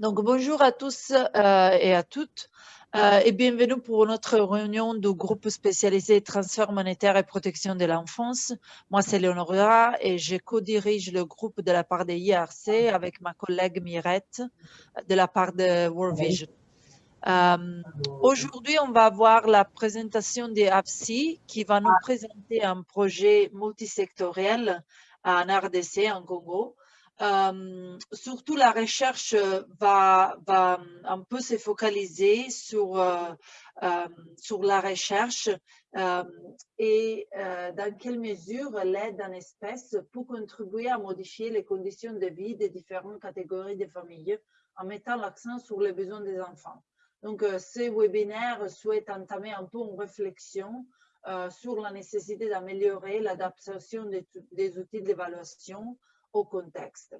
Donc, bonjour à tous euh, et à toutes euh, et bienvenue pour notre réunion du groupe spécialisé transfert monétaire et protection de l'enfance. Moi, c'est Léonora et je co-dirige le groupe de la part de IRC avec ma collègue Mirette de la part de World Vision. Euh, Aujourd'hui, on va voir la présentation des AFSI qui va nous présenter un projet multisectoriel en RDC, en Congo, euh, surtout la recherche va, va un peu se focaliser sur, euh, euh, sur la recherche et dans quelle mesure l'aide en espèces peut contribuer à modifier les conditions de vie des différentes catégories de familles en mettant l'accent sur les besoins des enfants. Donc, ces webinaires souhaitent entamer un peu une réflexion sur la nécessité d'améliorer l'adaptation des outils d'évaluation au contexte.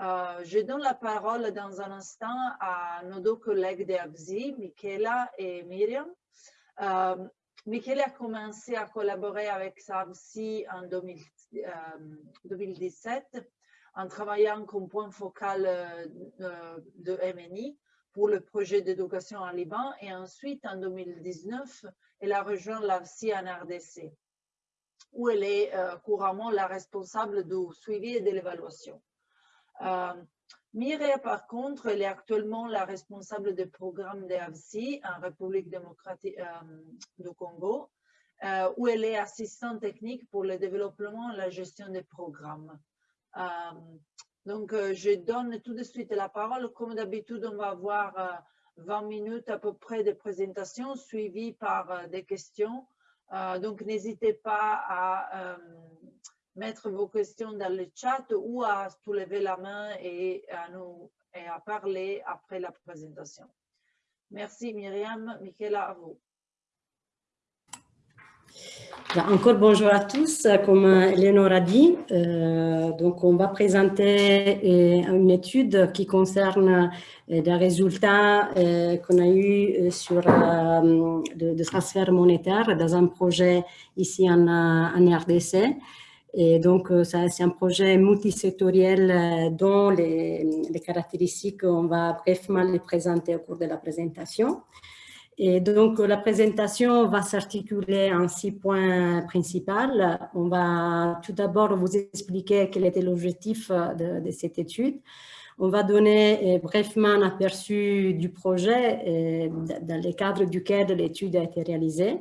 Euh, je donne la parole dans un instant à nos deux collègues d'ABZI, Michaela et Myriam. Euh, a commencé à collaborer avec SABSI en 2017 euh, en travaillant comme point focal de MNI pour le projet d'éducation en Liban et ensuite en 2019, elle a rejoint l'ABSI en RDC où elle est euh, couramment la responsable du suivi et de l'évaluation. Euh, Mireille, par contre, elle est actuellement la responsable des programmes de en République démocratique euh, du Congo, où elle est assistante technique pour le développement et la gestion des programmes. donc, je donne tout de suite la parole. Comme d'habitude, on va avoir 20 minutes à peu près de présentation, suivies par des questions. Euh, donc, n'hésitez pas à euh, mettre vos questions dans le chat ou à soulever la main et à, nous, et à parler après la présentation. Merci Myriam. Michaela, à vous. Encore bonjour à tous, comme Eleonore a dit, euh, donc on va présenter euh, une étude qui concerne euh, des résultats qu'on a eu sur de, transfert monétaire dans un projet ici en, en RDC. Et donc, c'est un projet multisectoriel dont les, les caractéristiques, on va brièvement les présenter au cours de la présentation. Et donc, la présentation va s'articuler en six points principaux. On va tout d'abord vous expliquer quel était l'objectif de, cette étude. On va donner euh, brièvement un aperçu du projet euh, dans le cadre duquel l'étude a été réalisée.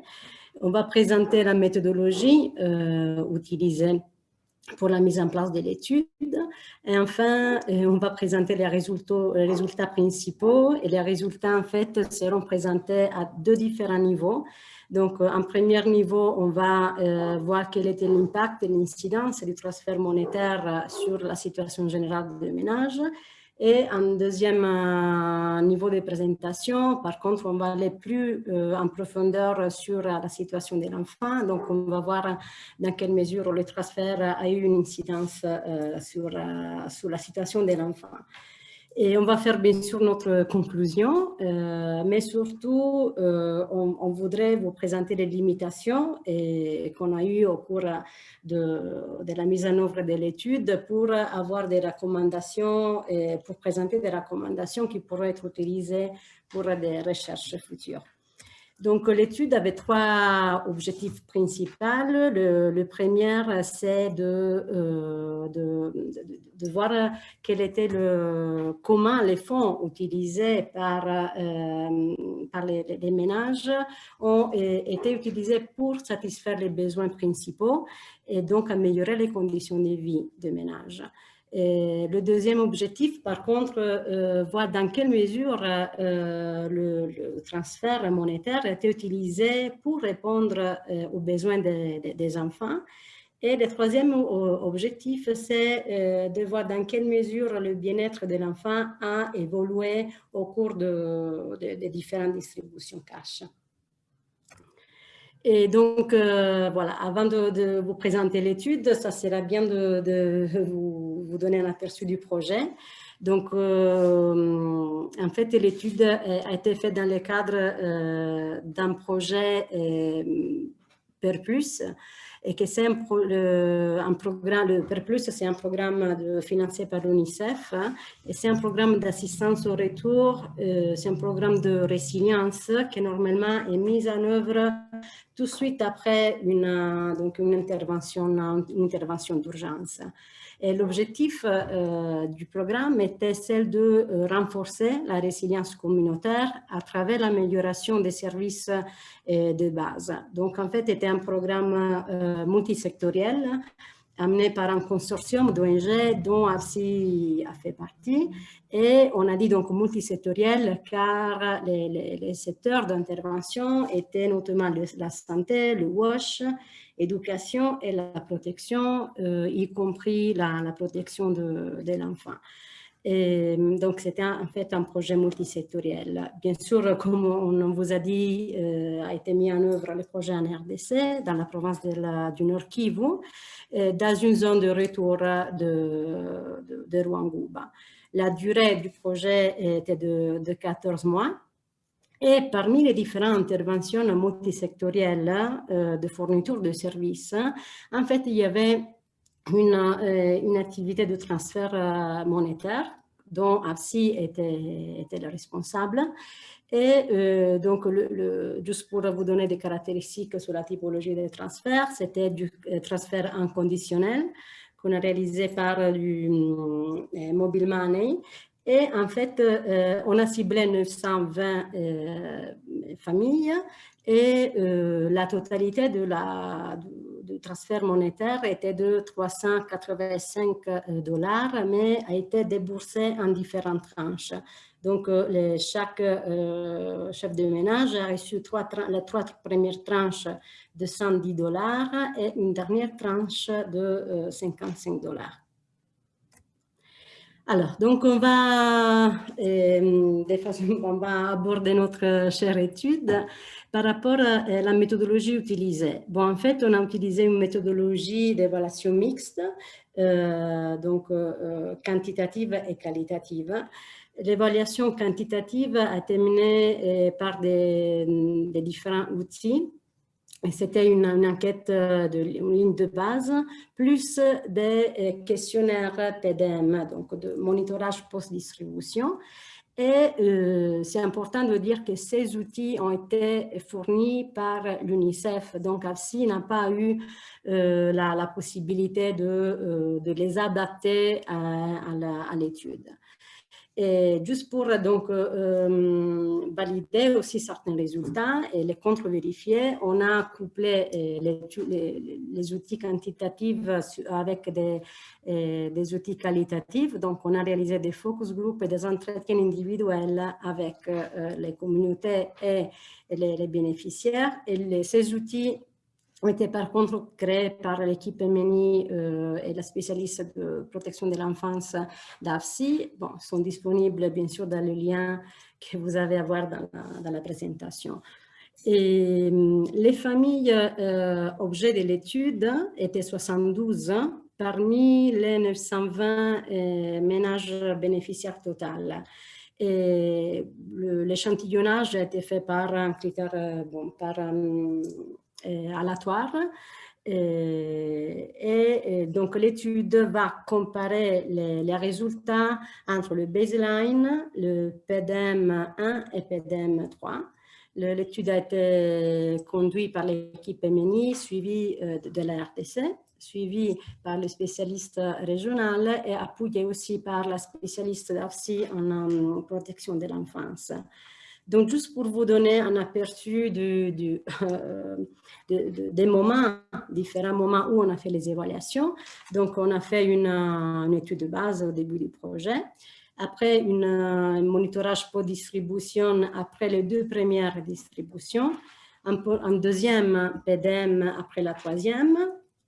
On va présenter la méthodologie euh, utilisée pour la mise en place de l'étude. Et enfin, euh, on va présenter les résultats, principaux et les résultats en fait seront présentés à deux différents niveaux. Donc, en premier niveau, on va euh, voir quel était l'impact et l'incidence du transfert monétaire sur la situation générale des ménages. Et en deuxième euh, niveau de présentation, par contre, on va aller plus euh, en profondeur sur la situation de l'enfant. Donc, on va voir dans quelle mesure le transfert a eu une incidence euh, sur, sur la situation de l'enfant. Et on va faire bien sûr notre conclusion, euh, mais surtout, euh, on, voudrait vous présenter les limitations qu'on a eues au cours de, de, la mise en œuvre de l'étude pour avoir des recommandations et pour présenter des recommandations qui pourraient être utilisées pour des recherches futures. Donc, l'étude avait trois objectifs principaux. Le, premier, c'est euh, de, voir quel était le, comment les fonds utilisés par, euh, les, les, ménages ont été utilisés pour satisfaire les besoins principaux et donc améliorer les conditions de vie des ménages le deuxième objectif, par contre, euh, voir dans quelle mesure euh, le, transfert monétaire a été utilisé pour répondre euh, aux besoins des enfants. Et le troisième objectif, c'est de voir dans quelle mesure le bien-être de l'enfant a évolué au cours des différentes distributions cash. Et donc, voilà, avant de, vous présenter l'étude, ça serait bien de vous vous donner un aperçu du projet. Donc, euh, en fait, l'étude a été faite dans le cadre euh, d'un projet euh, Perpus et que c'est un, programme, le PERPLUS, c'est un programme financé par l'UNICEF hein, et c'est un programme d'assistance au retour, euh, c'est un programme de résilience qui normalement est mis en œuvre tout de suite après une, donc une intervention d'urgence. Et l'objectif euh, du programme était celle de euh, renforcer la résilience communautaire à travers l'amélioration des services euh, de base. Donc, en fait, c'était un programme multisectoriel amené par un consortium d'ONG dont AFSI a fait partie. Et on a dit donc multisectoriel car les secteurs d'intervention étaient notamment la santé, le WASH, éducation et la protection, euh, y compris la, protection de, l'enfant. Donc, c'était en fait un projet multisectoriel. Bien sûr, comme on vous a dit, euh, a été mis en œuvre le projet en RDC, dans la province de la, du Nord Kivu, euh, dans une zone de retour de, de. La durée du projet était de 14 mois. Et parmi les différentes interventions multisectorielles euh, de fourniture de services, en fait, il y avait une, euh, une activité de transfert euh, monétaire dont AFSI était, était le responsable. Et euh, donc, juste pour vous donner des caractéristiques sur la typologie des transferts, c'était du euh, transfert inconditionnel qu'on a réalisé par du euh, mobile money et en fait, euh, on a ciblé 920 euh, familles et euh, la totalité du, transfert monétaire était de 385 dollars, mais a été déboursé en différentes tranches. Donc, chaque chef de ménage a reçu les trois premières tranches de 110 dollars et une dernière tranche de 55 dollars. Alors, donc on va, euh, on va aborder notre chère étude par rapport à la méthodologie utilisée. Bon, en fait, on a utilisé une méthodologie d'évaluation mixte, euh, donc euh, quantitative et qualitative. L'évaluation quantitative a été menée par des différents outils c'était une, enquête euh, de ligne de base, plus des euh, questionnaires PDM, donc de monitorage post-distribution. Et euh, c'est important de dire que ces outils ont été fournis par l'UNICEF. Donc, AFSI n'a pas eu la, possibilité de, les adapter à l'étude. Juste pour donc euh, valider aussi certains résultats et les contre-vérifier, on a couplé euh, les, outils quantitatifs avec des, euh, des, outils qualitatifs. Donc, on a réalisé des focus groups et des entretiens individuels avec les communautés et les, les bénéficiaires. Et ces outils ont été par contre créés par l'équipe MNI euh, et la spécialiste de protection de l'enfance d'AFSI. Bon, sont disponibles bien sûr dans le lien que vous avez à voir dans la, présentation. Et hum, les familles euh, objets de l'étude étaient 72 parmi les 920 euh, ménages bénéficiaires total. L'échantillonnage a été fait par un critère, euh, bon, par euh, aléatoire. Euh, et, donc, l'étude va comparer les, résultats entre le baseline, le PDM 1 et PDM 3. L'étude a été conduite par l'équipe MNI, suivie euh, de, de la RTC, suivie par le spécialiste régional et appuyée aussi par la spécialiste d'AFSI en protection de l'enfance. Donc, juste pour vous donner un aperçu euh, de, de, des moments, différents moments où on a fait les évaluations. Donc, on a fait une, étude de base au début du projet. Après, un monitorage pour distribution après les deux premières distributions. Un, un deuxième PDM après la troisième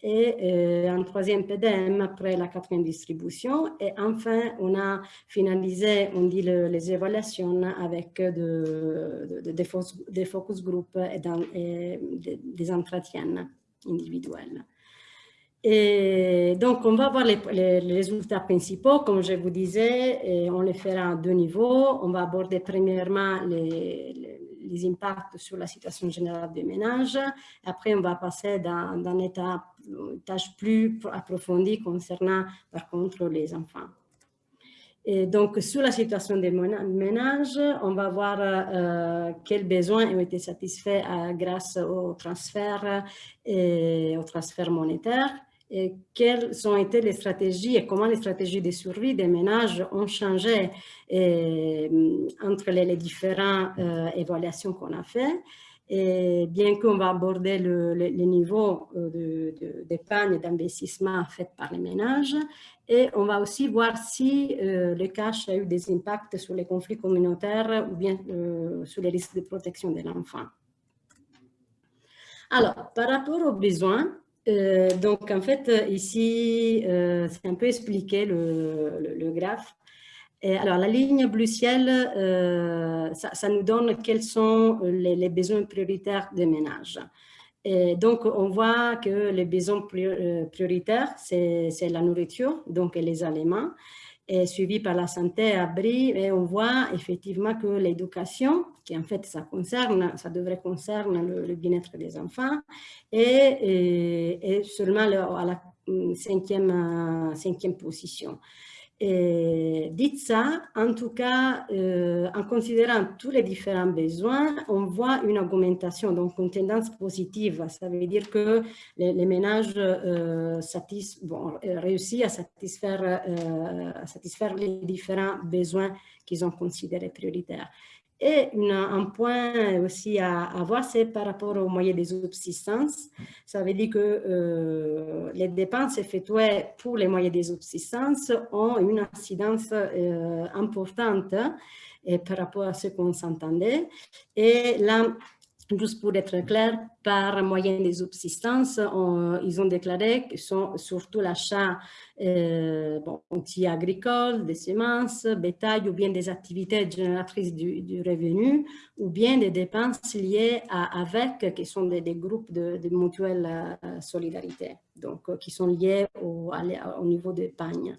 et euh, un troisième PDM après la quatrième distribution. Et enfin, on a finalisé, on dit le, les évaluations avec de, de, de, des focus group et, dans, des entretiens individuels. Et donc, on va voir les, résultats principaux. Comme je vous disais, et on les fera à deux niveaux. On va aborder premièrement les, les impacts sur la situation générale des ménages. Après, on va passer d'un état tâche plus approfondie concernant par contre les enfants. Et donc, sur la situation des ménages, on va voir euh, quels besoins ont été satisfaits euh, grâce au transfert et au transfert monétaire et quelles ont été les stratégies et comment les stratégies de survie des ménages ont changé entre les, différentes évaluations qu'on a faites. Et bien qu'on va aborder le, niveau d'épargne et d'investissement fait par les ménages, et on va aussi voir si euh, le cash a eu des impacts sur les conflits communautaires ou bien euh, sur les risques de protection de l'enfant. Alors, par rapport aux besoins, euh, donc en fait, ici, c'est un peu expliqué le, le graphe alors, la ligne bleu ciel, euh, ça, nous donne quels sont les, besoins prioritaires des ménages. Et donc, on voit que les besoins euh, prioritaires, c'est la nourriture, donc les aliments, et suivi par la santé, abri, et on voit effectivement que l'éducation, qui en fait ça concerne, ça devrait concerner le, bien-être des enfants, et, seulement à la cinquième, cinquième position. Et dites ça, en tout cas, euh, en considérant tous les différents besoins, on voit une augmentation, donc une tendance positive. Ça veut dire que les, ménages euh, euh, réussissent à satisfaire, à satisfaire les différents besoins qu'ils ont considérés prioritaires. Et un point aussi à, à voir, c'est par rapport aux moyens de subsistance. Ça veut dire que euh, les dépenses effectuées pour les moyens de subsistance ont une incidence euh, importante et par rapport à ce qu'on s'entendait. Et là, Juste pour être clair, par moyen des subsistances, ils ont déclaré que sont surtout l'achat euh, bon, agricoles, des semences, bétail ou bien des activités génératrices du, revenu ou bien des dépenses liées à avec, qui sont des, groupes de, de mutuelle euh, solidarité, donc euh, qui sont liés au, au niveau d'épargne.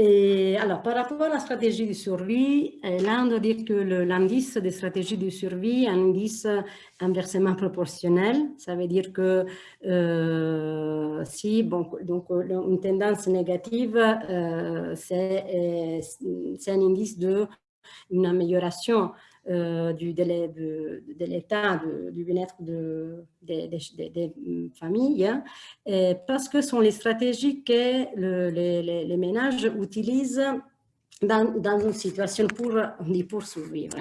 Alors, par rapport à la stratégie de survie, euh, là, on doit dire que l'indice de stratégie de survie est un indice inversement proportionnel. Ça veut dire que euh, si, donc, une tendance négative, euh, c'est un indice de une amélioration du, de, l'état du bien-être des familles, parce que sont les stratégies que les, ménages utilisent dans, dans, une situation pour, pour survivre.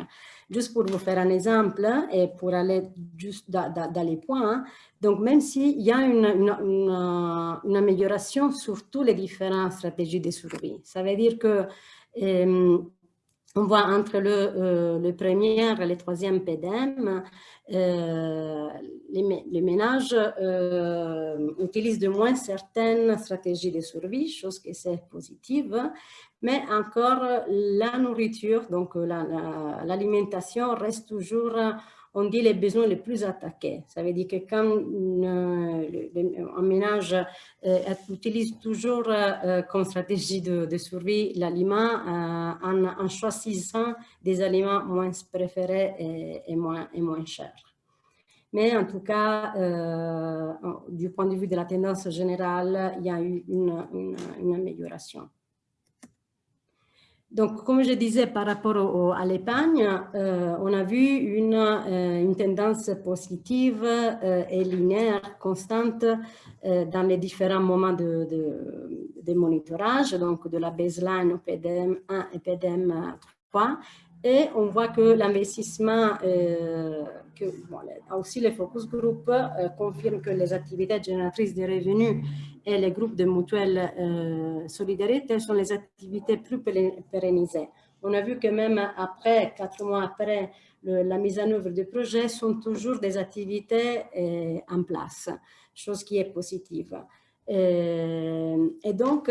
Juste pour vous faire un exemple et pour aller juste dans, dans, les points, hein, donc même s'il y a une, une, amélioration sur toutes les différentes stratégies de survie, ça veut dire que euh, on voit entre le, euh, le premier et le troisième PDM, euh, les, ménages euh, utilisent de moins certaines stratégies de survie, chose qui est positive, mais encore la nourriture, donc l'alimentation reste toujours on dit les besoins les plus attaqués. Ça veut dire que quand euh, un ménage euh, utilise toujours euh, comme stratégie de, survie l'aliment en, choisissant des aliments moins préférés et moins chers. Mais en tout cas, du point de vue de la tendance générale, il y a eu une amélioration. Donc, comme je disais, par rapport à l'épargne, euh, on a vu une, euh, tendance positive euh, et linéaire constante dans les différents moments de, de, monitorage, donc de la baseline au PDM 1 et PDM 3. Et on voit que l'investissement, que aussi les focus group confirment que les activités génératrices de revenus et les groupes de mutuelle euh, solidarité sont les activités plus pérennisées. On a vu que même après, quatre mois après la mise en œuvre du projet, sont toujours des activités euh, en place, chose qui est positive. Euh, et donc,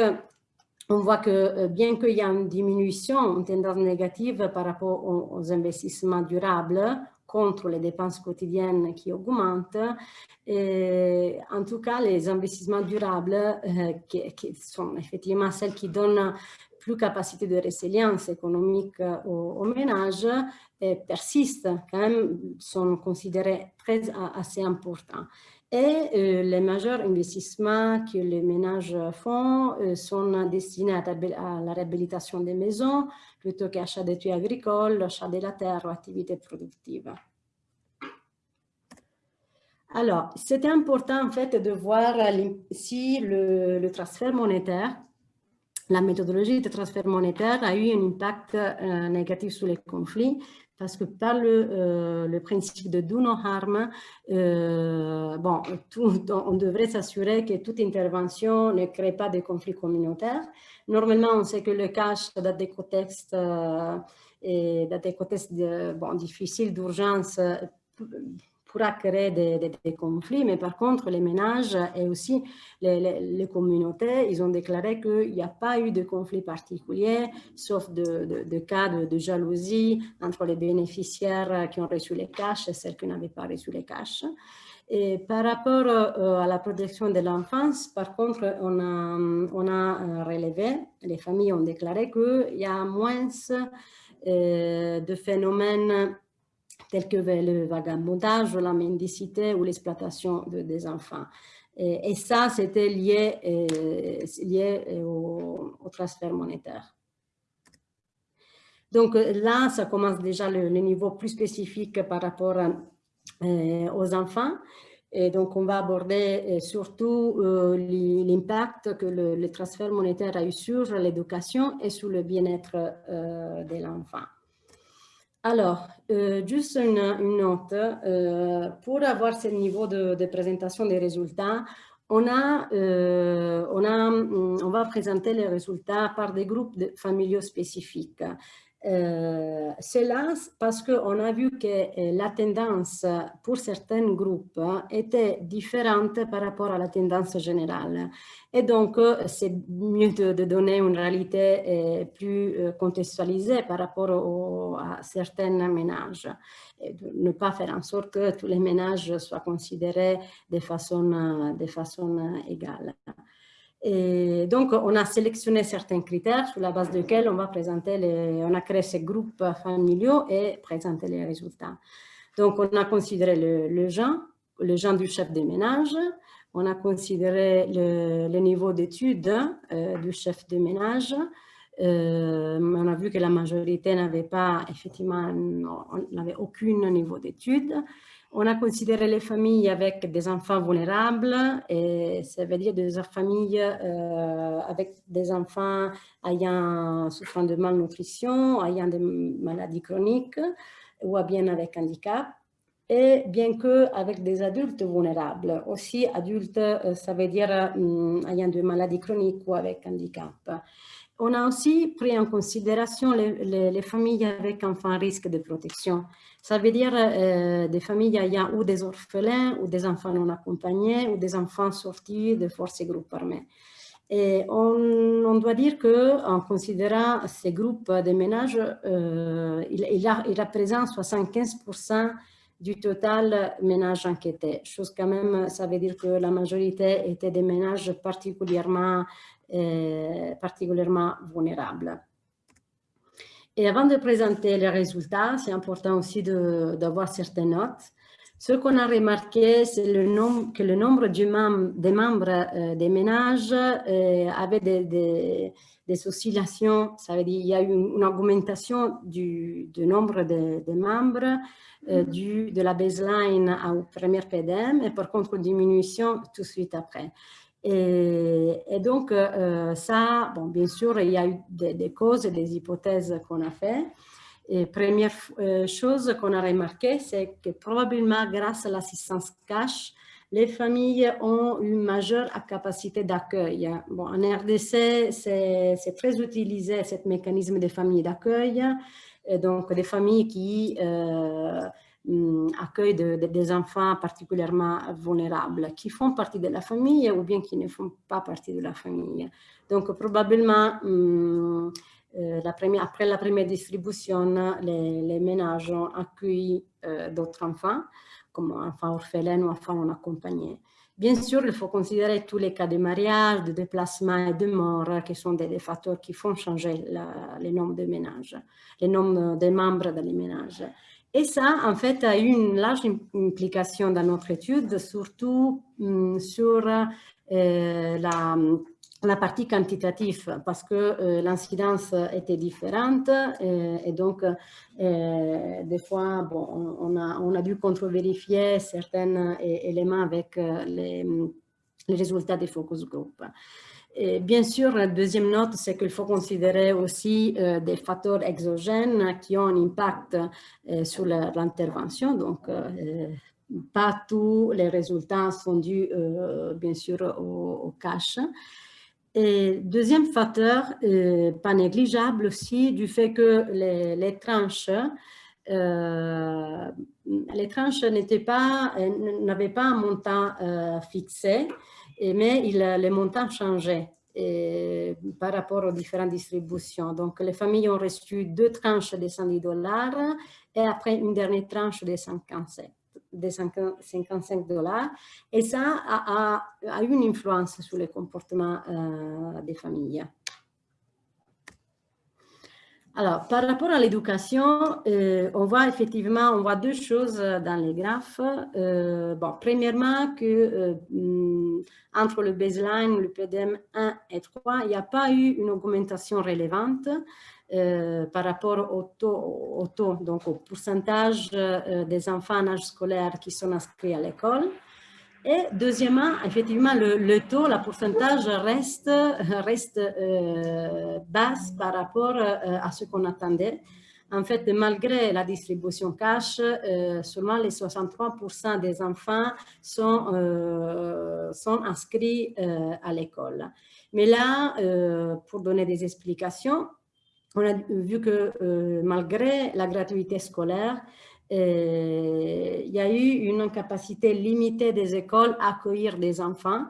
on voit que bien qu'il y a une diminution, une tendance négative par rapport aux investissements durables, contre les dépenses quotidiennes qui augmentent. Et en tout cas, les investissements durables, euh, qui, sont effectivement celles qui donnent plus capacité de résilience économique au, ménage persistent, quand même, sont considérés très, assez importants. Et euh, les majeurs investissements que les ménages font euh, sont destinés à, la réhabilitation des maisons plutôt qu'achat des tuyaux agricoles, achat de la terre ou activités productives. Alors, c'était important en fait de voir si le, transfert monétaire, la méthodologie de transfert monétaire a eu un impact euh, négatif sur les conflits parce que par le, euh, le principe de do no harm, euh, bon, on devrait s'assurer que toute intervention ne crée pas de conflits communautaires. Normalement, on sait que le cash dans des contextes, euh, dans des contextes bon, difficiles d'urgence pourra créer des, conflits, mais par contre, les ménages et aussi les, communautés, ils ont déclaré qu'il n'y a pas eu de conflit particulier, sauf de, cas de, jalousie entre les bénéficiaires qui ont reçu les cash et ceux qui n'avaient pas reçu les cash. Et par rapport euh, à la protection de l'enfance, par contre, on a, on a euh, relevé, les familles ont déclaré qu'il y a moins euh, de phénomènes tels que le vagabondage, la mendicité ou l'exploitation des enfants. Et, ça, c'était lié, euh, lié euh, au, transfert monétaire. Donc là, ça commence déjà le, niveau plus spécifique par rapport euh, aux enfants. Et donc, on va aborder surtout l'impact que le, le, transfert monétaire a eu sur l'éducation et sur le bien-être de l'enfant. Alors, euh, juste une, note, euh, pour avoir ce niveau de, présentation des résultats, on, a, euh, on, a, on va présenter les résultats par des groupes familiaux spécifiques. Euh, c'est là parce qu'on a vu que euh, la tendance pour certains groupes était différente par rapport à la tendance générale. Et donc, euh, c'est mieux de, donner une réalité plus contextualisée par rapport à certains ménages. De ne pas faire en sorte que tous les ménages soient considérés de façon, de façon égale. Et donc, on a sélectionné certains critères sur la base desquels on va présenter les, on a créé ces groupes familiaux et présenter les résultats. Donc, on a considéré le, le genre, le genre du chef de ménage, on a considéré le, niveau d'études euh, du chef de ménage, euh, on a vu que la majorité n'avait pas, effectivement, n'avait aucun niveau d'études. On a considéré les familles avec des enfants vulnérables, et ça veut dire des familles euh, avec des enfants ayant souffrant de malnutrition, ayant des maladies chroniques ou bien avec handicap et bien que avec des adultes vulnérables. Aussi, adultes, euh, ça veut dire euh, ayant des maladies chroniques ou avec handicap. On a aussi pris en considération les, familles avec enfants à risque de protection. Ça veut dire euh, des familles ayant ou des orphelins, ou des enfants non accompagnés, ou des enfants sortis de forces et groupes armés. Et on, doit dire qu'en considérant ces groupes de ménages, euh, il, il, il, représente 75% du total ménage enquêté. Chose quand même, ça veut dire que la majorité étaient des ménages particulièrement euh, particulièrement vulnérables. Et avant de présenter les résultats, c'est important aussi d'avoir certaines notes. Ce qu'on a remarqué, c'est le que le nombre des membres euh, des ménages euh, avait des, oscillations. Ça veut dire qu'il y a eu une, augmentation du, nombre de, membres du, de la baseline au premier PDM et par contre une diminution tout de suite après. Et, donc, euh, ça, bon, bien sûr, il y a eu des, causes et des hypothèses qu'on a fait. Et première euh, chose qu'on a remarqué, c'est que probablement grâce à l'assistance cash, les familles ont une majeure capacité d'accueil. Bon, en RDC, c'est très utilisé, ce mécanisme de familles d'accueil. Donc, des familles qui... Euh, Mm, accueil des enfants particulièrement vulnérables qui font partie de la famille ou bien qui ne font pas partie de la famille. Donc probablement, mm, euh, la après la première distribution, les, ménages ont accueilli euh, d'autres enfants, comme enfants orphelins ou enfants non accompagnés. Bien sûr, il faut considérer tous les cas de mariage, de déplacement et de mort qui sont des, facteurs qui font changer les nombres de ménages, les nombres de membres dans les ménages. Et ça, en fait, a eu une large implication dans notre étude, surtout hum, sur euh, la, partie quantitative, parce que euh, l'incidence était différente euh, et donc, des fois, bon, on, a, on a dû contre-vérifier certains éléments avec les, les résultats des focus group bien sûr, la deuxième note, c'est qu'il faut considérer aussi euh, des facteurs exogènes qui ont un impact euh, sur l'intervention. Donc, euh, pas tous les résultats sont dus, bien sûr, au, cash. Et deuxième facteur, pas négligeable aussi, du fait que les, tranches les tranches n'avaient pas, pas un montant fixé, mais il, les montants changeaient par rapport aux différentes distributions. Donc, les familles ont reçu deux tranches de 110 dollars et après une dernière tranche de 55 de 55 dollars. Et ça a, a, une influence sur le comportement euh, des familles. Alors, par rapport à l'éducation, euh, on voit effectivement, on voit deux choses dans les graphes. Euh, bon, premièrement, que euh, mm, entre le baseline, le PDM 1 et 3, il n'y a pas eu une augmentation relevante par rapport au taux, au taux, donc au pourcentage des enfants en âge scolaire qui sont inscrits à l'école. Et deuxièmement, effectivement, le, taux, le pourcentage reste, reste euh, basse par rapport euh, à ce qu'on attendait. En fait, malgré la distribution cash, euh, seulement les 63% des enfants sont, sont inscrits à l'école. Mais là, pour donner des explications, on a vu que malgré la gratuité scolaire, euh, il y a eu une capacité limitée des écoles à accueillir des enfants.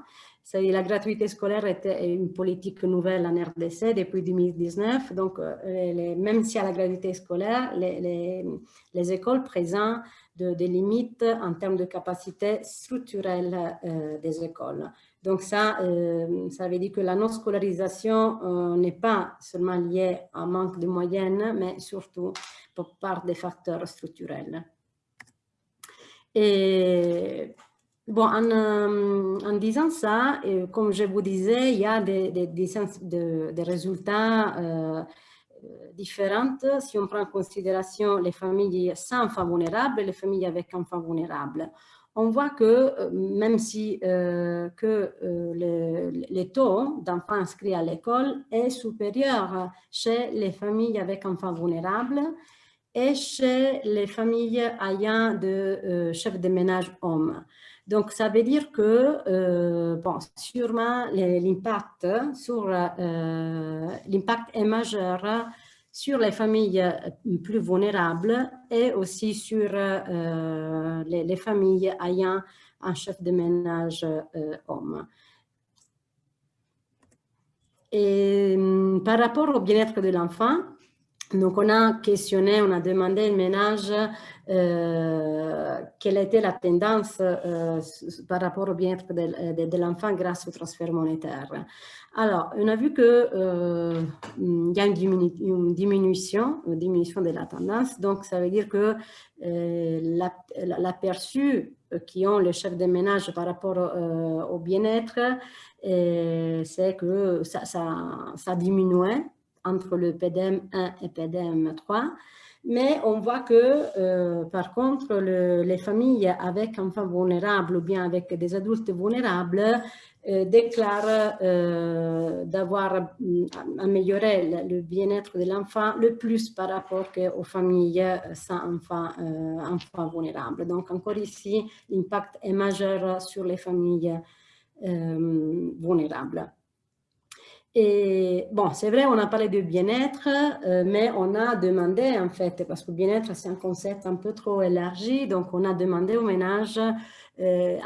La gratuité scolaire était une politique nouvelle en RDC depuis 2019. Donc, euh, même si à la gratuité scolaire, les, les, écoles présentent des limites en termes de capacité structurelle euh, des écoles. Donc ça, ça veut dire que la non-scolarisation n'est pas seulement liée à un manque de moyens, mais surtout par des facteurs structurels. Bon, en, euh, disant ça, comme je vous disais, il y a des, résultats euh, différents si on prend en considération les familles sans enfants vulnérables et les familles avec enfants vulnérables on voit que euh, même si euh, que, euh, le, taux d'enfants inscrits à l'école est supérieur chez les familles avec enfants vulnérables et chez les familles ayant de chefs de ménage hommes. Donc, ça veut dire que, bon, sûrement, l'impact sur l'impact est majeur sur les familles euh, plus vulnérables et aussi sur euh, les, familles ayant un chef de ménage euh, homme. Et par rapport au bien-être de l'enfant, donc, on a questionné, on a demandé au ménage quelle était la tendance par rapport au bien-être de, l'enfant grâce au transfert monétaire. Alors, on a vu qu'il euh, y a une, diminution, une diminution de la tendance. Donc, ça veut dire que euh, l'aperçu qui ont les chefs de ménage par rapport euh, au bien-être, c'est que ça, ça, ça diminuait entre le PDM 1 et PDM 3. Mais on voit que, par contre, les familles avec enfants vulnérables ou bien avec des adultes vulnérables euh, déclare euh, d'avoir mm, amélioré le, bien-être de l'enfant le plus par rapport aux familles sans euh, enfants vulnérables. Donc encore ici, l'impact est majeur sur les familles vulnérables. Et bon, c'est vrai, on a parlé de bien-être, mais on a demandé en fait, parce que bien-être c'est un concept un peu trop élargi, donc on a demandé au ménage euh,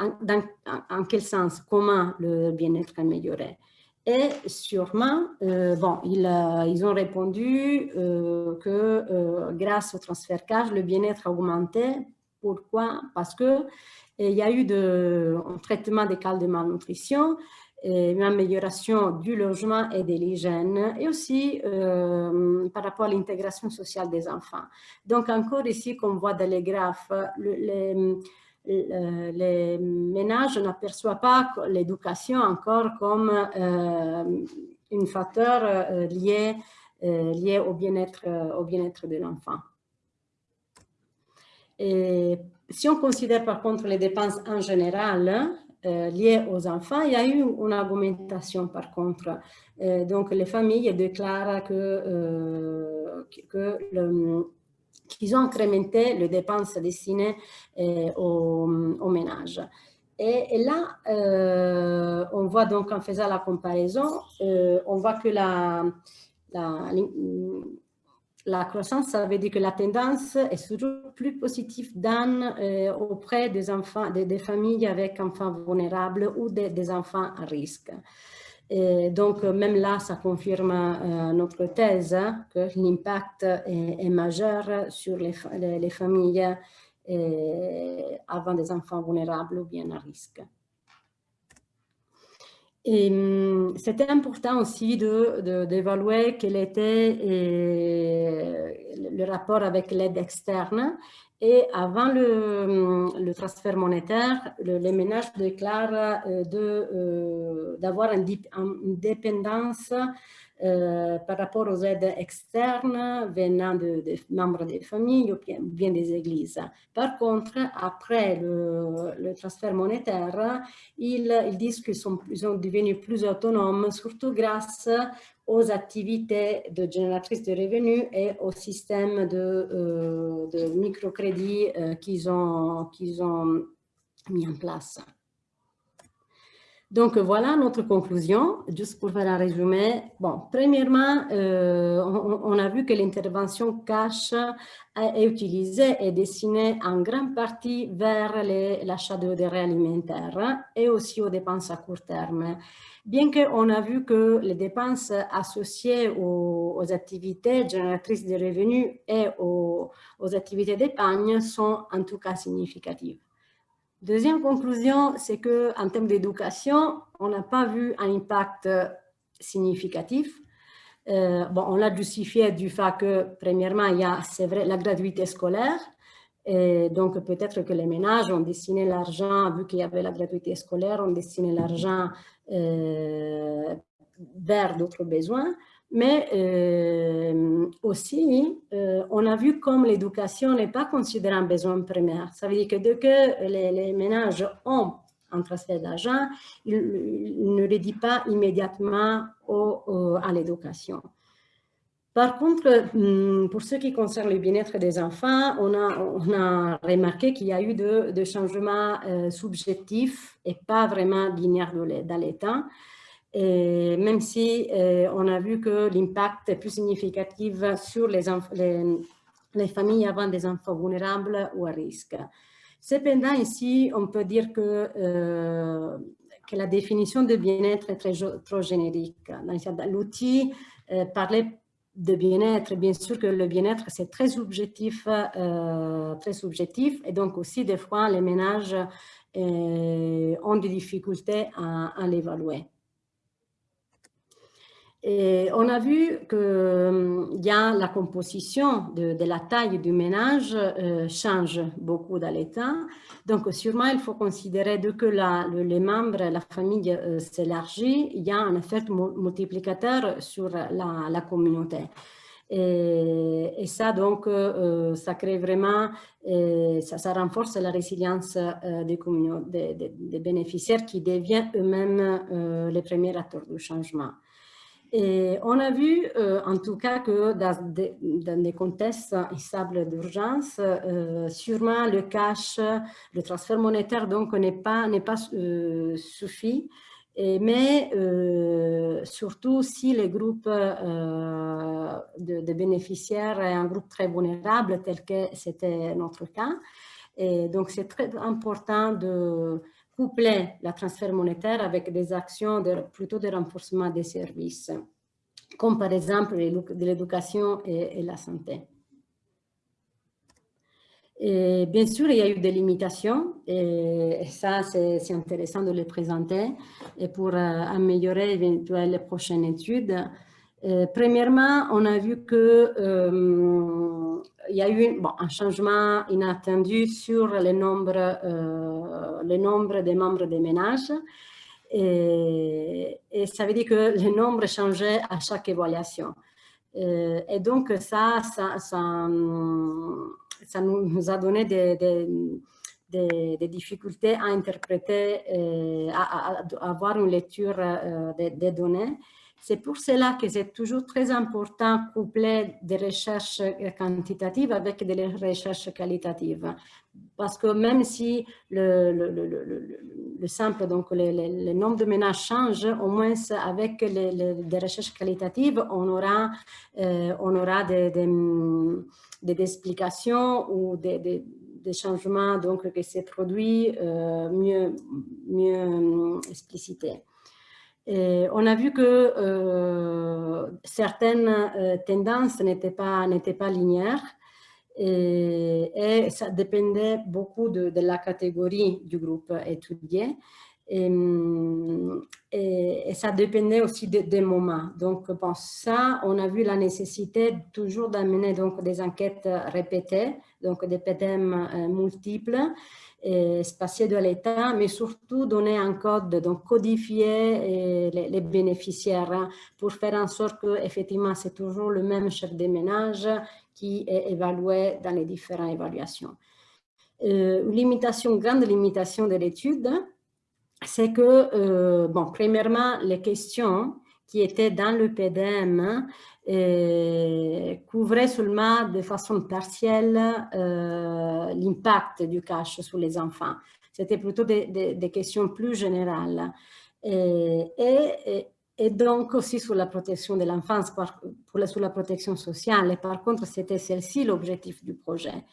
en, quel sens, comment le bien-être amélioré. Et sûrement, euh, bon, ils, euh, ils, ont répondu que grâce au transfert cash, le bien-être a augmenté. Pourquoi? Parce qu'il y a eu de, un traitement des cas de malnutrition, une amélioration du logement et de l'hygiène et aussi euh, par rapport à l'intégration sociale des enfants. Donc encore ici, comme on voit dans les graphes, les, ménages n'aperçoivent pas l'éducation encore comme euh, un facteur euh, lié, lié au bien-être bien de l'enfant. Si on considère par contre les dépenses en général, euh, liées aux enfants, il y a eu une augmentation par contre. Euh, donc les familles déclarent que, euh, qu'ils ont incrémenté les dépenses destinées aux, ménages. Et, là, on voit donc en faisant la comparaison, on voit que la la croissance, ça veut dire que la tendance est toujours plus positive euh, auprès des enfants, des, familles avec enfants vulnérables ou des, enfants à risque. Donc, même là, ça confirme euh, notre thèse que l'impact est, majeur sur les, les, familles euh, avant des enfants vulnérables ou bien à risque. Et hum, c'était important aussi d'évaluer de, quel était euh, le rapport avec l'aide externe. Et avant le, hum, le transfert monétaire, les ménages déclarent euh, euh, d'avoir une, dépendance par rapport aux aides externes venant de, membres des familles ou bien, des églises. Par contre, après le, transfert monétaire, ils, ils disent qu'ils sont, devenus plus autonomes, surtout grâce aux activités de génératrices de revenus et au système de, euh, de microcrédit euh, qu'ils ont mis en place. Donc, voilà notre conclusion. Juste pour faire un résumé. Bon, premièrement, euh, on, a vu que l'intervention cash est utilisée et destinée en grande partie vers l'achat de denrées alimentaires et aussi aux dépenses à court terme. Bien qu'on a vu que les dépenses associées aux, activités génératrices de revenus et aux activités d'épargne sont en tout cas significatives. Deuxième conclusion, c'est qu'en termes d'éducation, on n'a pas vu un impact significatif. Euh, bon, on l'a justifié du fait que, premièrement, il y a, c'est vrai, la gratuité scolaire. Donc, peut-être que les ménages ont destiné l'argent, vu qu'il y avait la gratuité scolaire, ont destiné l'argent euh, vers d'autres besoins. Mais euh, aussi, euh, on a vu comme l'éducation n'est pas considérée un besoin primaire. Ça veut dire que dès que les, ménages ont un transfert d'argent, ils, ne le pas immédiatement à l'éducation. Par contre, hum, pour ce qui concerne le bien-être des enfants, on a, remarqué qu'il y a eu de, changements euh, subjectifs et pas vraiment linéaires dans l'état. Même si euh, on a vu que l'impact est plus significatif sur les, les, familles avant des enfants vulnérables ou à risque. Cependant, ici, on peut dire que, euh, que la définition de bien-être est très, trop générique. L'outil euh, parlait de bien-être, bien sûr que le bien-être, c'est très subjectif, très subjectif, et donc aussi, des fois, les ménages ont des difficultés à l'évaluer. On a vu qu'il hum, y a la composition de, la taille du ménage euh, change beaucoup dans l'État. Donc, sûrement, il faut considérer que les membres, la famille euh, s'élargit, il y a un effet multiplicateur sur la, communauté. Et, ça, donc, euh, ça crée vraiment, ça, renforce la résilience des, des, bénéficiaires qui deviennent eux-mêmes les premiers acteurs du changement. Et on a vu, euh, en tout cas, que dans des, contextes instables d'urgence, euh, sûrement le cash, le transfert monétaire, donc, n'est pas, pas euh, mais surtout si le groupe de, bénéficiaires est un groupe très vulnérable, tel que c'était notre cas. Et donc, c'est très important de coupler la transfert monétaire avec des actions plutôt de renforcement des services, comme par exemple de l'éducation et, la santé. Bien sûr, il y a eu des limitations et, ça, c'est intéressant de les présenter et pour euh, améliorer les prochaines études. Euh, premièrement, on a vu que euh, y a eu un changement inattendu sur le nombre, nombre des membres des ménages. Et, ça veut dire que le nombre changeait à chaque évaluation. et donc, ça, nous, a donné des, difficultés à interpréter, à, avoir une lecture euh, des, données. C'est pour cela que c'est toujours très important de coupler des recherches quantitatives avec des recherches qualitatives. Parce que même si le, le, le, le simple, donc le, nombre de ménages change, au moins avec les, des recherches qualitatives, on aura, euh, on aura des, des explications ou des, changements donc, qui se produisent euh, mieux, mieux euh, explicités. On a vu que euh, certaines tendances n'étaient pas, linéaires et, ça dépendait beaucoup de, la catégorie du groupe étudié. Et, et, ça dépendait aussi des moments. Donc, pour ça, on a vu la nécessité toujours d'amener des enquêtes répétées, donc des PDM euh, multiples, et spatiés de l'État, mais surtout donner un code, donc codifier les, les, bénéficiaires hein, pour faire en sorte que effectivement c'est toujours le même chef de ménage qui est évalué dans les différentes évaluations. Euh, limitation, grande limitation de l'étude, c'est que, euh, bon, premièrement, les questions qui étaient dans le PDM couvraient seulement de façon partielle euh, l'impact du cash sur les enfants. C'était plutôt des, questions plus générales. Et, donc aussi sur la protection de l'enfance, sur la protection sociale. Par contre, c'était celle-ci l'objectif du projet.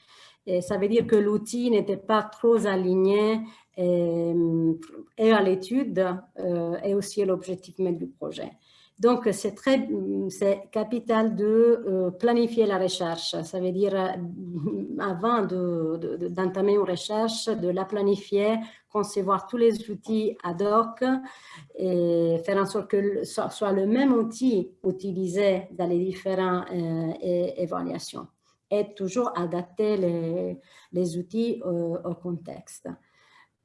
Et ça veut dire que l'outil n'était pas trop aligné euh, et, à l'étude euh, et aussi à l'objectif même du projet. Donc, c'est très, c'est capital de euh, planifier la recherche. Ça veut dire, avant d'entamer une recherche, de la planifier, concevoir tous les outils ad hoc et faire en sorte que ce soit le même outil utilisé dans les différentes évaluations et toujours adapter les outils au contexte.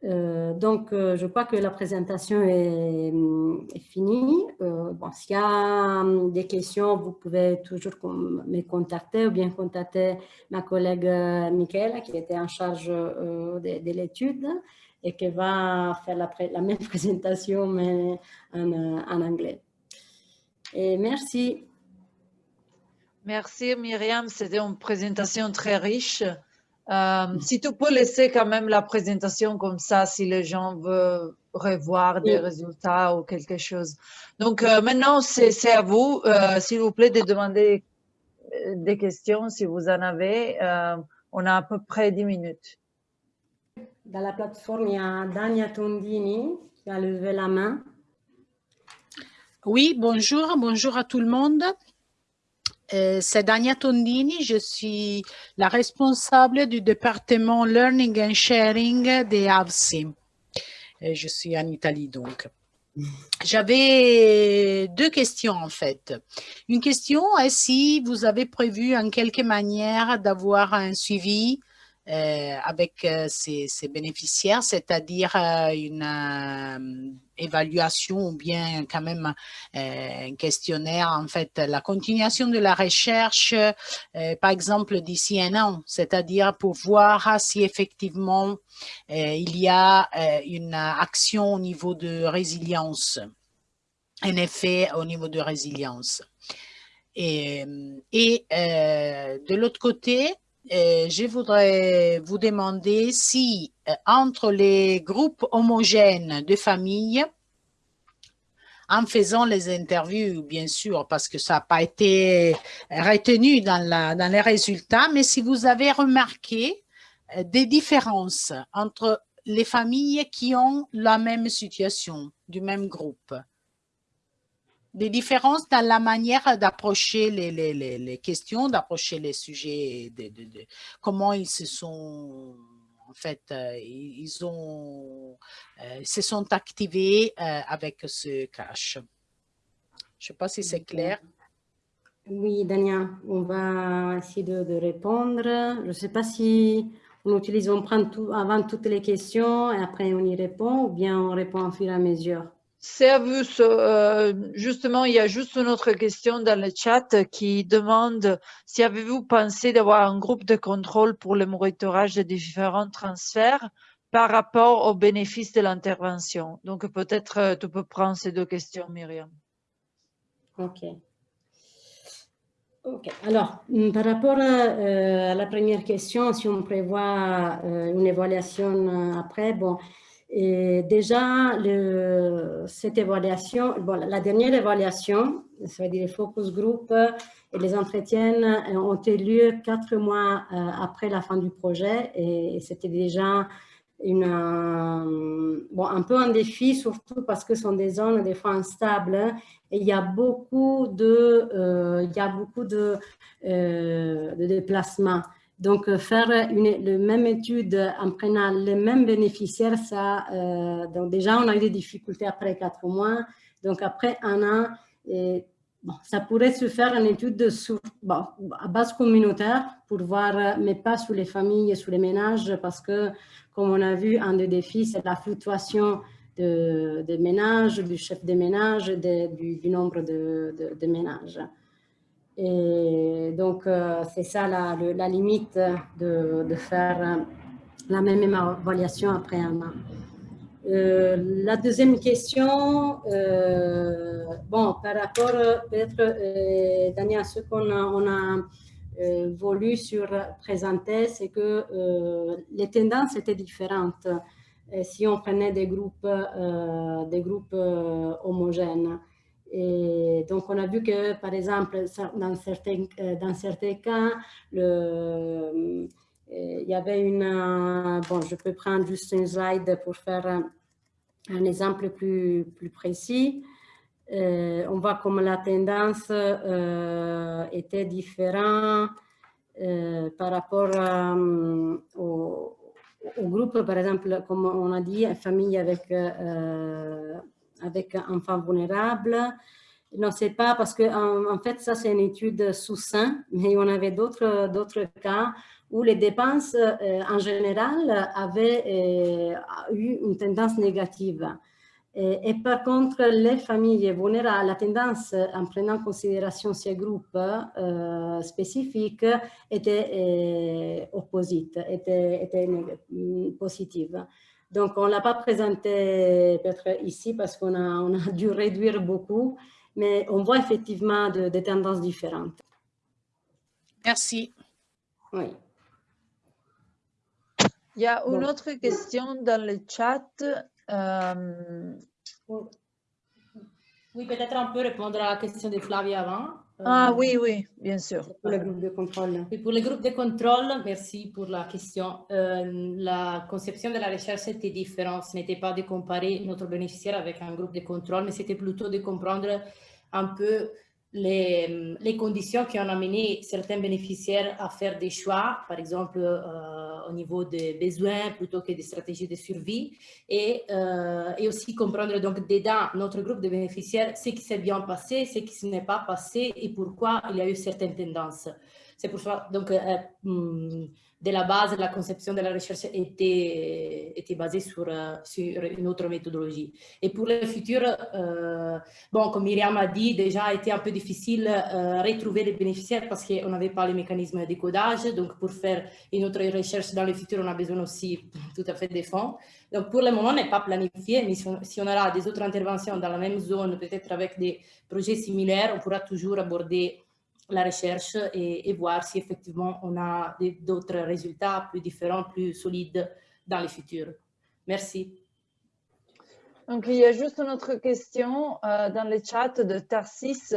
Euh, donc, euh, je crois que la présentation est, finie. Euh, bon, S'il y a hum, des questions, vous pouvez toujours me contacter ou bien contacter ma collègue Michaela qui était en charge de, l'étude et qui va faire la, même présentation mais en, en, anglais. Et merci. Merci Myriam, c'était une présentation très riche. Euh, si tu peux laisser quand même la présentation comme ça, si les gens veulent revoir des résultats ou quelque chose. Donc euh, maintenant, c'est à vous, euh, s'il vous plaît, de demander des questions si vous en avez. on a à peu près 10 minutes. Dans la plateforme, il y a Dania Tondini qui a levé la main. Oui, bonjour, bonjour à tout le monde. Euh, c'est Dania Tondini, je suis la responsable du département Learning and Sharing des AVSI. Euh, je suis en Italie donc. J'avais deux questions en fait. Une question est si vous avez prévu en quelque manière d'avoir un suivi avec ces, ces, bénéficiaires, c'est-à-dire une évaluation ou bien quand même euh, un questionnaire, en fait, la continuation de la recherche, euh, par exemple, d'ici un an, c'est-à-dire pour voir si effectivement euh, il y a une action au niveau de résilience, un effet au niveau de résilience. Et de l'autre côté, je voudrais vous demander si euh, entre les groupes homogènes de familles, en faisant les interviews, bien sûr, parce que ça n'a pas été retenu dans les résultats, mais si vous avez remarqué euh, des différences entre les familles qui ont la même situation, du même groupe. Des différences dans la manière d'approcher les, les, les, questions, d'approcher les sujets, de, de, comment ils se sont, en fait, euh, ils ont, euh, se sont activés euh, avec ce cache. Je ne sais pas si c'est clair. Oui, Dania, on va essayer de, de répondre. Je ne sais pas si on utilise, on prend tout, avant toutes les questions et après on y répond ou bien on répond au fur et à mesure. Vous. Euh, justement, il y a juste une autre question dans le chat qui demande si avez-vous pensé d'avoir un groupe de contrôle pour le monitorage des différents transferts par rapport aux bénéfices de l'intervention? Donc, peut-être euh, tu peux prendre ces deux questions, Myriam. OK. OK. Alors, mm, par rapport euh, à la première question, si on prévoit une évaluation après, bon, et déjà, cette évaluation, la dernière évaluation, ça veut dire les focus group et les entretiens ont eu lieu quatre mois euh, après la fin du projet et c'était déjà euh, un peu un défi, surtout parce que ce sont des zones des fois instables et il y a beaucoup euh, de déplacements. Donc, euh, faire une le même étude en prenant les mêmes bénéficiaires, ça, euh, donc déjà, on a eu des difficultés après quatre mois. Donc, après un an, ça pourrait se faire en étude à base communautaire pour voir, mais pas sur les familles et sur les ménages, parce que, comme on a vu, un des défis, c'est la fluctuation de, de ménages, du chef de ménage, du, du, nombre de, de, de ménages. Et donc, euh, c'est ça la, limite de, faire la même évaluation après un an. Euh, la deuxième question, euh, bon, par rapport peut-être, euh, Daniel, à ce qu'on a, a euh, voulu sur présenter, c'est que euh, les tendances étaient différentes si on prenait des groupes, des groupes homogènes. Et donc, on a vu que, par exemple, dans certains, euh, dans certains cas, euh, il y avait une... Bon, je peux prendre juste une slide pour faire un, exemple plus, plus précis. Euh, on voit comme la tendance euh, était différente euh, par rapport euh, au, au, groupe, par exemple, comme on a dit, famille avec avec enfants vulnérables. Non, c'est pas parce que en, fait, ça c'est une étude sous sein, mais on avait d'autres cas où les dépenses euh, en général avaient euh, eu une tendance négative. Et, par contre, les familles vulnérables, la tendance, en prenant en considération ces groupes euh, spécifiques, était opposite, était, était positive. Donc, on ne l'a pas présenté peut-être ici parce qu'on a, on a dû réduire beaucoup, mais on voit effectivement de, des tendances différentes. Merci. Oui. Il y a une bon. autre question dans le chat. Euh... Oui, peut-être on peut répondre à la question de Flavie avant. Ah euh, oui, oui, bien sûr. Pour le groupe de contrôle. Et pour le groupe de contrôle, merci pour la question. Euh, la conception de la recherche était différente. Ce n'était pas de comparer notre bénéficiaire avec un groupe de contrôle, mais c'était plutôt de comprendre un peu les, les, conditions qui ont amené certains bénéficiaires à faire des choix, par exemple euh, au niveau des besoins plutôt que des stratégies de survie, et, euh, et aussi comprendre donc dedans notre groupe de bénéficiaires ce qui s'est bien passé, ce qui ne s'est pas passé et pourquoi il y a eu certaines tendances. C'est pour ça, donc, euh, hmm, de la base, la conception de la recherche était, était basée sur, euh, sur une autre méthodologie. Et pour le futur, euh, bon, comme Myriam a dit, déjà été un peu difficile euh, retrouver les bénéficiaires parce qu'on n'avait pas les mécanismes de codage. Donc, pour faire une autre recherche dans le futur, on a besoin aussi tout à fait des fonds. Donc, pour le moment, on n'est pas planifié, mais si on, si on aura des autres interventions dans la même zone, peut-être avec des projets similaires, on pourra toujours aborder la recherche et, et, voir si effectivement on a d'autres résultats plus différents, plus solides dans le futur. Merci. Donc, il y a juste une autre question euh, dans le chat de Tarsis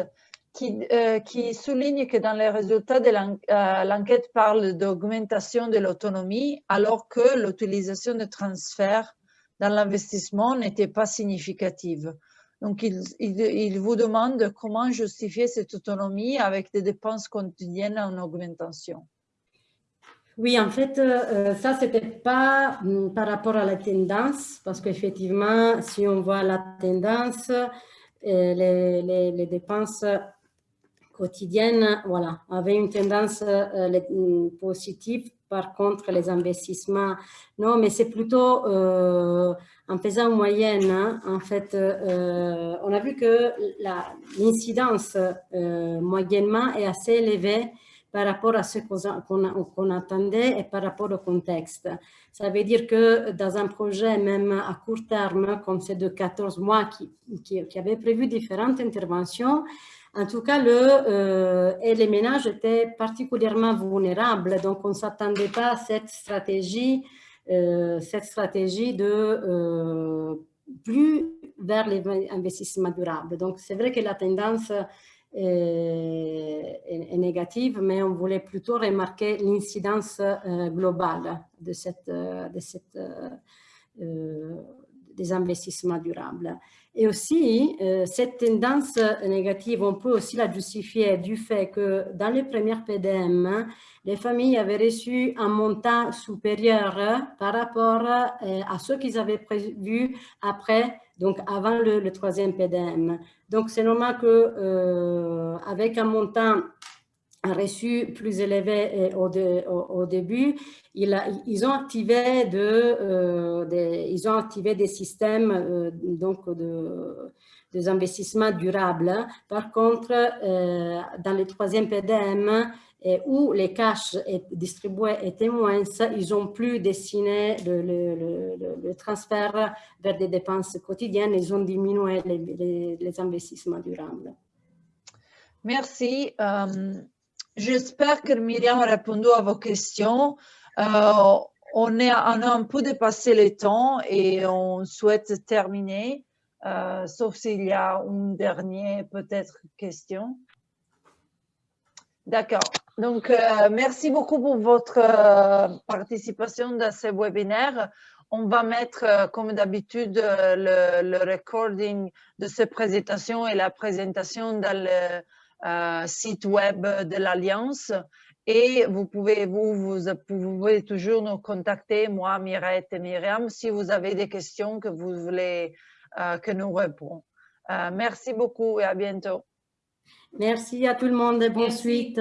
qui, euh, qui, souligne que dans les résultats de euh, l'enquête euh, parle d'augmentation de l'autonomie alors que l'utilisation de transferts dans l'investissement n'était pas significative. Donc, il, il, vous demande comment justifier cette autonomie avec des dépenses quotidiennes en augmentation. Oui, en fait, euh, ça, ce n'était pas mm, par rapport à la tendance, parce qu'effectivement, si on voit la tendance, euh, les, dépenses quotidiennes voilà, avaient une tendance euh, mm, positive. Par contre, les investissements, non, mais c'est plutôt en faisant moyenne, hein, en fait, on a vu que l'incidence moyennement est assez élevée par rapport à ce qu'on attendait et par rapport au contexte. Ça veut dire que dans un projet, même à court terme, comme c'est de 14 mois, qui, qui, avait prévu différentes interventions, en tout cas, le, euh, et les ménages étaient particulièrement vulnérables, donc on ne s'attendait pas à cette stratégie, euh, cette stratégie de euh, plus vers les investissements durables. Donc, c'est vrai que la tendance est, négative, mais on voulait plutôt remarquer l'incidence euh, globale de, cette, euh, de cette, euh, des investissements durables. Et aussi, cette tendance négative, on peut aussi la justifier du fait que dans les premières PDM, les familles avaient reçu un montant supérieur par rapport à ce qu'ils avaient prévu après donc avant le, troisième PDM. Donc, c'est normal qu'avec euh, un montant reçu plus élevé au, au, début, ils ont activé de, euh, des, ils ont activé des systèmes euh, donc de des investissements durables. Par contre, dans le troisième PDM, et où les cash distribués étaient moins, ils ont plus dessiné le, le, transfert vers des dépenses quotidiennes, ils ont diminué les, les, investissements durables. Merci. Euh, j'espère que Myriam a répondu à vos questions. Euh, on, est, a un peu dépassé le temps et on souhaite terminer, euh, sauf s'il y a une dernière peut-être question. D'accord. Donc, euh, merci beaucoup pour votre participation dans ce webinaire. On va mettre, comme d'habitude, le, recording de cette présentation et la présentation dans le site web de l'Alliance. Et vous pouvez, vous, vous, pouvez toujours nous contacter, moi, Mirette et Myriam, si vous avez des questions que vous voulez que nous répondions. merci beaucoup et à bientôt. Merci à tout le monde et bonne suite.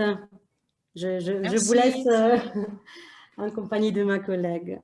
Je, je, je vous laisse euh, en compagnie de ma collègue.